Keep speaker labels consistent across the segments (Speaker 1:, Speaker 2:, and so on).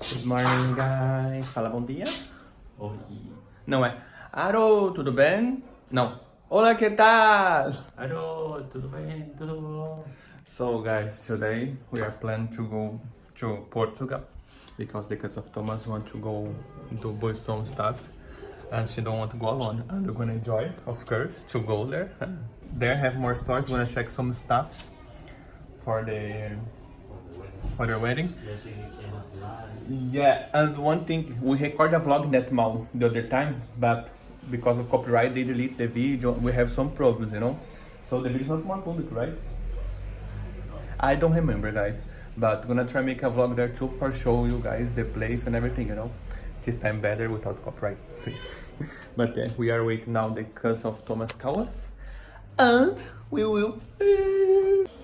Speaker 1: Good morning, guys. Fala bom dia.
Speaker 2: Oi.
Speaker 1: Não é. Aro, tudo bem? Não. Olá, que tal?
Speaker 2: Alô, tudo bem? Tudo bom?
Speaker 1: So, guys, today we are planning to go to Portugal because the case of Thomas want to go do buy some stuff and she don't want to go alone. And we're gonna enjoy, of course, to go there. There have more stores. We're gonna check some stuffs for the for their wedding.
Speaker 2: Yes, you can fly.
Speaker 1: Yeah, and one thing, we record a vlog in that mall the other time, but because of copyright, they delete the video. We have some problems, you know. So the video is not more public, right? I don't remember, guys, but gonna try make a vlog there too for show you guys the place and everything, you know. This time better without copyright, please. but yeah, we are waiting now the curse of Thomas Callas, and we will.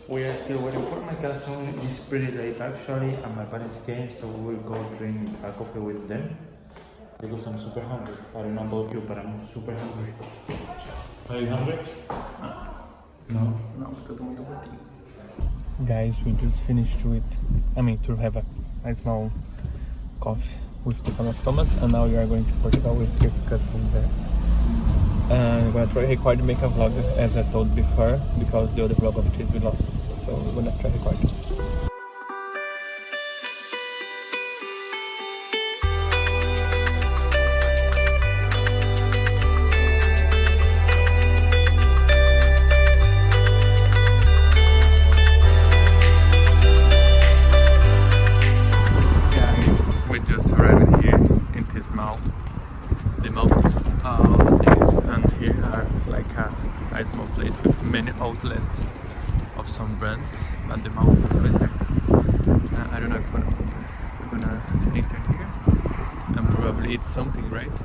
Speaker 2: We are still waiting for my cousin. It's pretty late actually, and my parents came, so we will go drink a coffee with them. Because I'm super hungry. I don't know about you, but I'm super hungry. Are you hungry? No.
Speaker 1: Não, porque eu tô muito gordinho. Guys, we just finished with, I mean, to have a, a small coffee with the fan of Thomas, and now we are going to Portugal with his cousin there. And I'm gonna try to record and make a vlog, as I told before, because the other vlog of this we lost. So we're gonna try record. Something, right?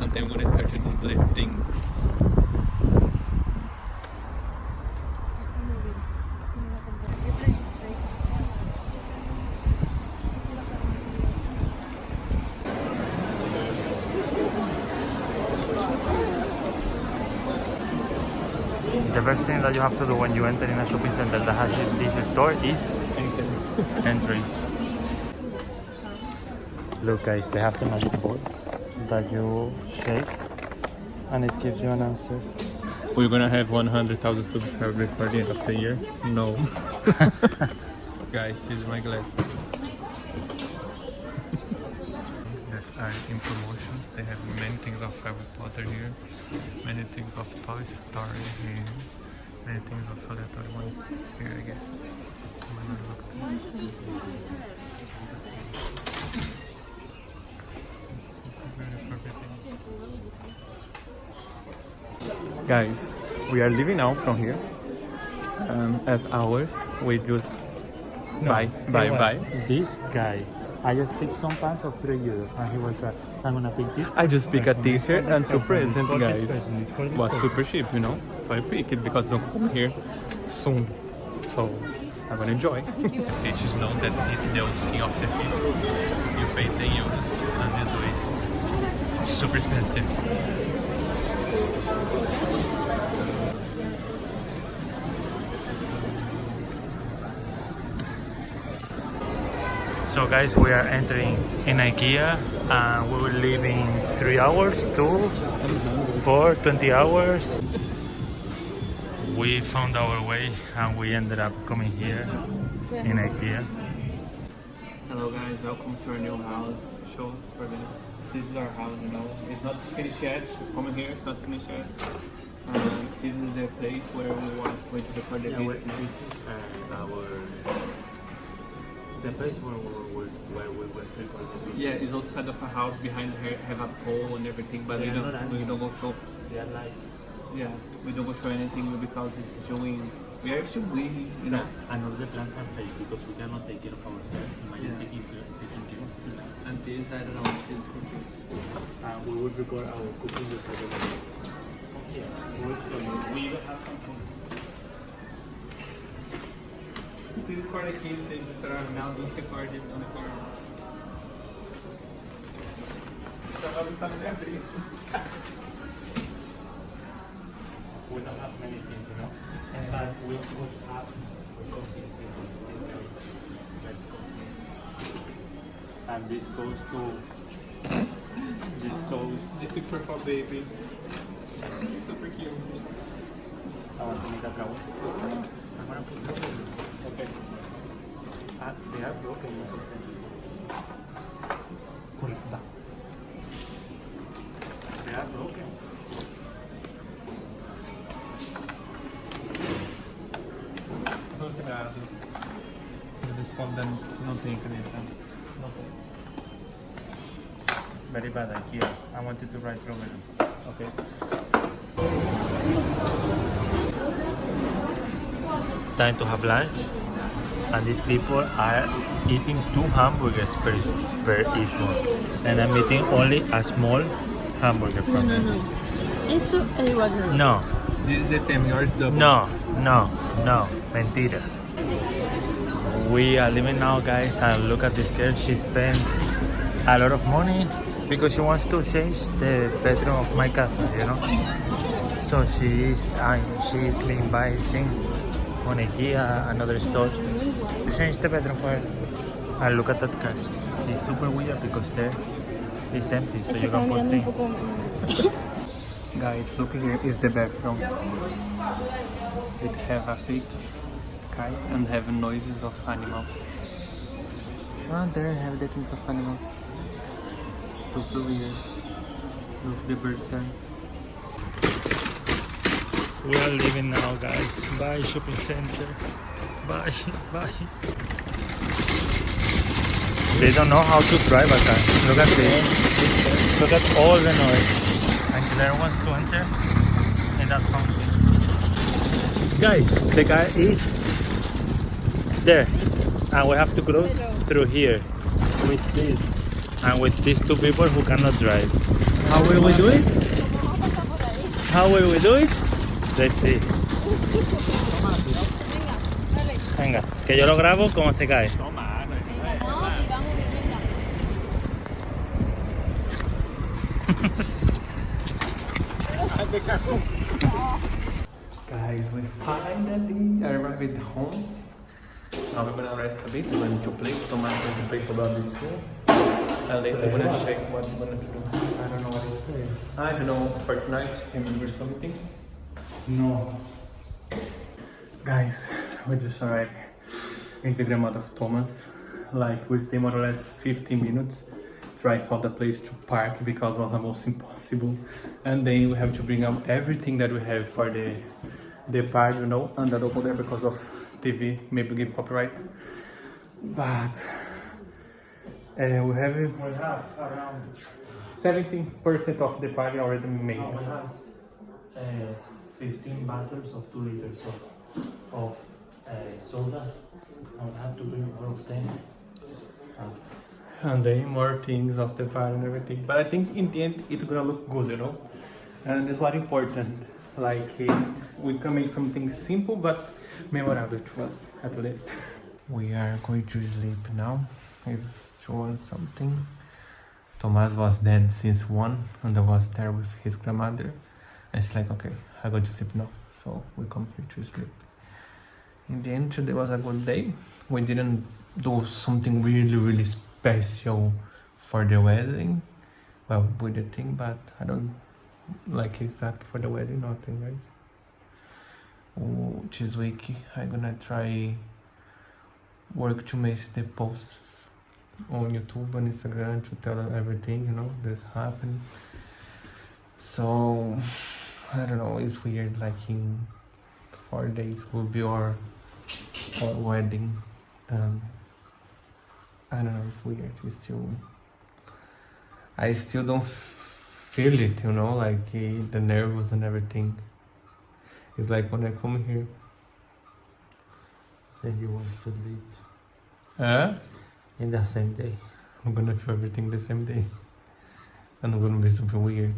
Speaker 1: And then we're gonna start to do the things.
Speaker 2: The first thing that you have to do when you enter in a shopping center that has this store is entry. Look guys, they have the magic board that you shake and it gives you an answer.
Speaker 1: We're gonna have 100,000 subscribers before the end of the year. No. Guys, this is my glass. that are in promotions. They have many things of Harry Potter here, many things of Toy Story here, many things of other toy ones here, I guess. Guys, we are leaving now from here. Um, as ours, we just buy, buy, buy.
Speaker 2: This guy, I just picked some pants of 3 euros and he was like, I'm gonna pick this.
Speaker 1: I just pick a t-shirt and two
Speaker 2: For
Speaker 1: presents, guys.
Speaker 2: this person, it's for this
Speaker 1: Was super cheap, you know. So I pick it because don't come here soon. So I'm gonna enjoy. It is known that it's the old skin of the feet. You pay 10 euros and you do it. Super expensive.
Speaker 2: So guys, we are entering in IKEA and we will leave in 3 hours, 2, 4, 20 hours. We found our way and we ended up coming here in IKEA.
Speaker 1: Hello guys, welcome to our new house show for the this is our house, you know. It's not finished yet. Come here, it's not finished yet. Um, this is the place where we was going to record the video.
Speaker 2: this is uh, our the place where we where we went to record the video.
Speaker 1: Yeah, it's outside of a house behind her have a pole and everything, but we
Speaker 2: Yeah,
Speaker 1: don't we don't go show
Speaker 2: They are lights.
Speaker 1: yeah, we don't go show anything because it's showing we are still waiting, you know.
Speaker 2: And all the plants are fake because we cannot take care of ourselves. Imagine
Speaker 1: Yeah.
Speaker 2: taking, taking care of plants.
Speaker 1: And this I don't know this cooking.
Speaker 2: And we will record our cooking everybody. Yeah, we will you. We have some food.
Speaker 1: This is for the kids, they just are now record it on the abrir.
Speaker 2: We don't have many things, you know. But we always have coffee because this guy likes coffee. And this goes to this goes
Speaker 1: The picture for baby. Super cute.
Speaker 2: I want to make a brown. I want to put brown.
Speaker 1: Okay.
Speaker 2: Ah, they are broken most of them. Pull it back. They
Speaker 1: tem caneta. Não.
Speaker 2: Very bad idea. I wanted to write program.
Speaker 1: Ok.
Speaker 2: Time to have lunch. And these people are eating two hamburgers per, per each one. And I'm eating only a small hamburger
Speaker 3: No,
Speaker 2: from
Speaker 3: no, no. Esto es igual que el
Speaker 2: No,
Speaker 1: This is the same, yours double.
Speaker 2: no, no, no. Mentira. We are leaving now, guys, and look at this girl. She spent a lot of money because she wants to change the bedroom of my cousin, you know. So she is, uh, she is being buying things on IKEA and other stores to change the bedroom for her. And look at that car. It's super weird because there it's empty, so you can put
Speaker 3: mirando
Speaker 2: things.
Speaker 1: Guys, look here is the bathroom. It have a big sky and have noises of animals. Ah, there have the things of animals. Super weird. Look, the birds there.
Speaker 2: We are leaving now, guys. Bye, shopping center. Bye, bye. They don't know how to drive a car. Look at this. Look at all the noise. And there wants to enter in that fountain. Guys, the car is there. And we have to go through here with this. And with these two people who cannot drive.
Speaker 1: How will we do it?
Speaker 2: How will we do it? Let's see. Venga, que yo lo grabo como se cae.
Speaker 1: Guys, we finally arrived home. Now we're gonna rest a bit. We're going to play. Tomorrow going to play about it too. And later we're gonna check what we're gonna do.
Speaker 2: I don't know what is playing.
Speaker 1: I don't know, for tonight, remember something?
Speaker 2: No.
Speaker 1: Guys, we just arrived in the grandmother of Thomas. Like we stay more or less 15 minutes. Try for the place to park because it was almost impossible. And then we have to bring up everything that we have for the the park, you know, and don't go there because of TV, maybe give copyright. But uh, we have
Speaker 2: We have around
Speaker 1: 17% of the party already made.
Speaker 2: no, we have uh, 15 bottles of 2 liters of, of uh, soda. And we have to bring all of them. And
Speaker 1: and then more things of the fire and everything. But I think in the end it's gonna look good, you know. And it's what important. Like eh, we can make something simple but memorable to us at least. We are going to sleep now. It's two and something. Thomas was dead since one and I was there with his grandmother. And it's like okay, I go to sleep now. So we come here to sleep. In the end today was a good day. We didn't do something really really special for the wedding. Well, with the thing, but I don't like exact for the wedding, nothing, right? Oh, this week I'm gonna try work to make the posts on YouTube and Instagram to tell everything, you know, that's happened. So I don't know, it's weird. Like in four days will be our our wedding. Um, I don't know, it's weird. It's still, I still don't feel it, you know, like eh, the nerves and everything. It's like when I come here.
Speaker 2: then you want to leave
Speaker 1: Huh?
Speaker 2: in the same day.
Speaker 1: I'm gonna feel everything the same day. And it's gonna be super weird.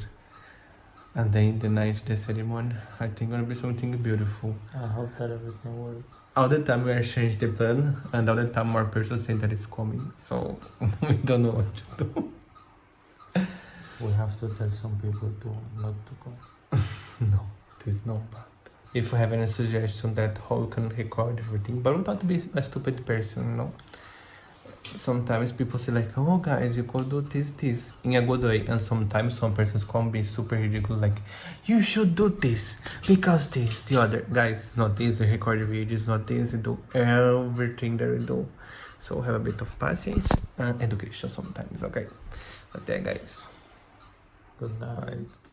Speaker 1: And then the night, the ceremony, I think gonna be something beautiful.
Speaker 2: I hope that everything works.
Speaker 1: All the time we are change the plan, and all the time more person saying that it's coming. So we don't know what to do.
Speaker 2: We have to tell some people to not to come.
Speaker 1: No, there's no but. If you have any suggestion that how we can record everything, but I'm not to be a stupid person, you know. Sometimes people say like, oh guys, you could do this, this in a good way. And sometimes some persons come be super ridiculous like, you should do this because this, the other. Guys, it's not this, they record videos, not this, they do everything that we do. So have a bit of patience and education sometimes, okay? But Até guys.
Speaker 2: Good night.